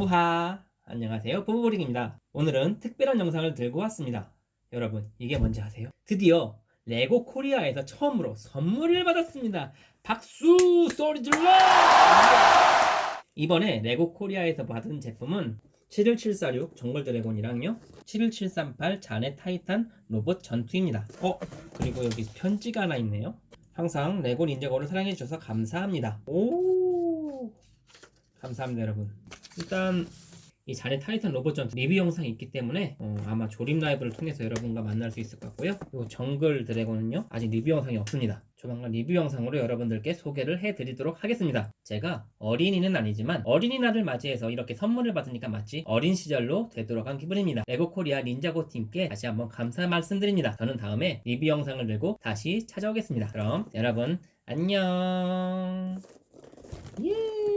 부하. 안녕하세요. 부부보링입니다. 오늘은 특별한 영상을 들고 왔습니다. 여러분 이게 뭔지 아세요? 드디어 레고 코리아에서 처음으로 선물을 받았습니다. 박수! 소리 질러! 이번에 레고 코리아에서 받은 제품은 71746 정글 드래곤이랑요. 71738 쟌의 타이탄 로봇 전투입니다. 어 그리고 여기 편지가 하나 있네요. 항상 레고 닌자고를 사랑해주셔서 감사합니다. 오! 감사합니다 여러분 일단 이 쟌의 타이탄 로봇 전투 리뷰 영상이 있기 때문에 어, 아마 조립 라이브를 통해서 여러분과 만날 수 있을 것 같고요. 그리고 정글 드래곤은요 아직 리뷰 영상이 없습니다. 조만간 리뷰 영상으로 여러분들께 소개를 해드리도록 하겠습니다. 제가 어린이는 아니지만 어린이날을 맞이해서 이렇게 선물을 받으니까 마치 어린 시절로 되돌아간 기분입니다. 레고 코리아 닌자고 팀께 다시 한번 감사 말씀드립니다. 저는 다음에 리뷰 영상을 들고 다시 찾아오겠습니다. 그럼 여러분 안녕! 예.